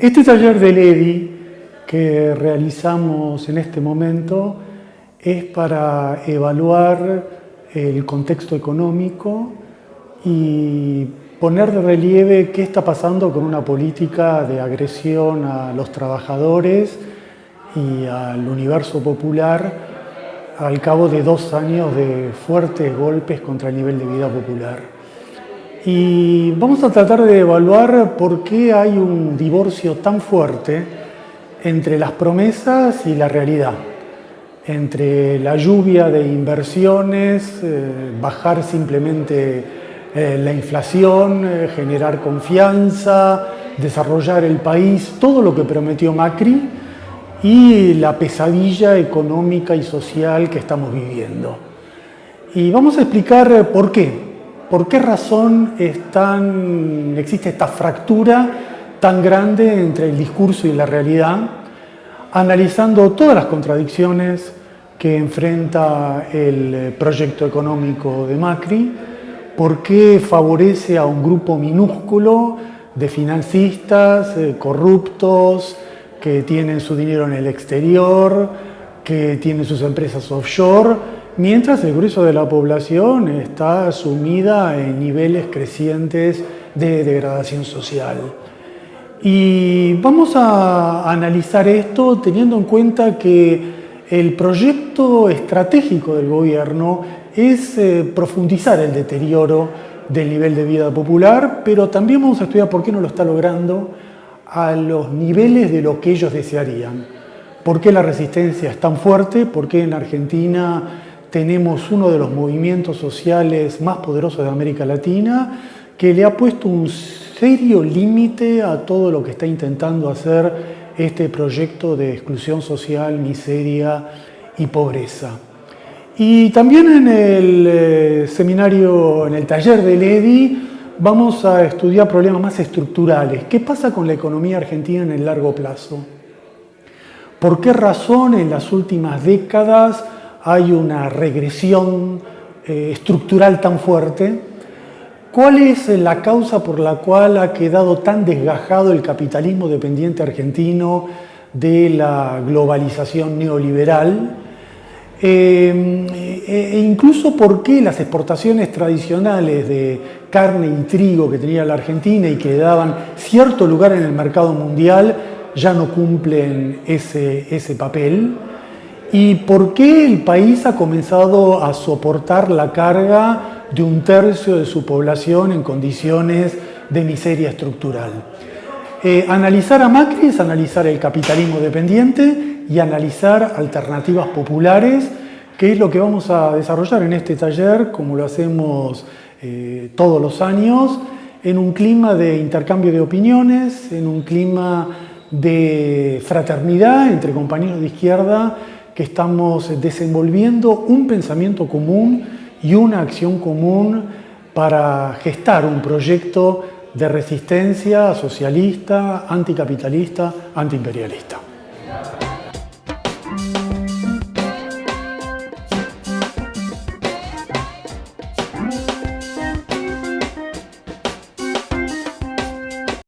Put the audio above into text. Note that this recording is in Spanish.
Este taller del EDI que realizamos en este momento es para evaluar el contexto económico y poner de relieve qué está pasando con una política de agresión a los trabajadores y al universo popular al cabo de dos años de fuertes golpes contra el nivel de vida popular. Y vamos a tratar de evaluar por qué hay un divorcio tan fuerte entre las promesas y la realidad, entre la lluvia de inversiones, eh, bajar simplemente eh, la inflación, eh, generar confianza, desarrollar el país, todo lo que prometió Macri y la pesadilla económica y social que estamos viviendo. Y vamos a explicar por qué, ¿Por qué razón existe esta fractura tan grande entre el discurso y la realidad? Analizando todas las contradicciones que enfrenta el proyecto económico de Macri, por qué favorece a un grupo minúsculo de financistas eh, corruptos que tienen su dinero en el exterior, que tienen sus empresas offshore, mientras el grueso de la población está sumida en niveles crecientes de degradación social. Y vamos a analizar esto teniendo en cuenta que el proyecto estratégico del gobierno es eh, profundizar el deterioro del nivel de vida popular, pero también vamos a estudiar por qué no lo está logrando a los niveles de lo que ellos desearían. ¿Por qué la resistencia es tan fuerte? ¿Por qué en Argentina tenemos uno de los movimientos sociales más poderosos de América Latina que le ha puesto un serio límite a todo lo que está intentando hacer este proyecto de exclusión social, miseria y pobreza. Y también en el eh, seminario, en el taller del EDI, vamos a estudiar problemas más estructurales. ¿Qué pasa con la economía argentina en el largo plazo? ¿Por qué razón en las últimas décadas hay una regresión eh, estructural tan fuerte? ¿Cuál es la causa por la cual ha quedado tan desgajado el capitalismo dependiente argentino de la globalización neoliberal? Eh, e incluso por qué las exportaciones tradicionales de carne y trigo que tenía la Argentina y que daban cierto lugar en el mercado mundial ya no cumplen ese, ese papel y por qué el país ha comenzado a soportar la carga de un tercio de su población en condiciones de miseria estructural. Eh, analizar a Macri es analizar el capitalismo dependiente y analizar alternativas populares, que es lo que vamos a desarrollar en este taller, como lo hacemos eh, todos los años, en un clima de intercambio de opiniones, en un clima de fraternidad entre compañeros de izquierda que estamos desenvolviendo un pensamiento común y una acción común para gestar un proyecto de resistencia socialista, anticapitalista, antiimperialista.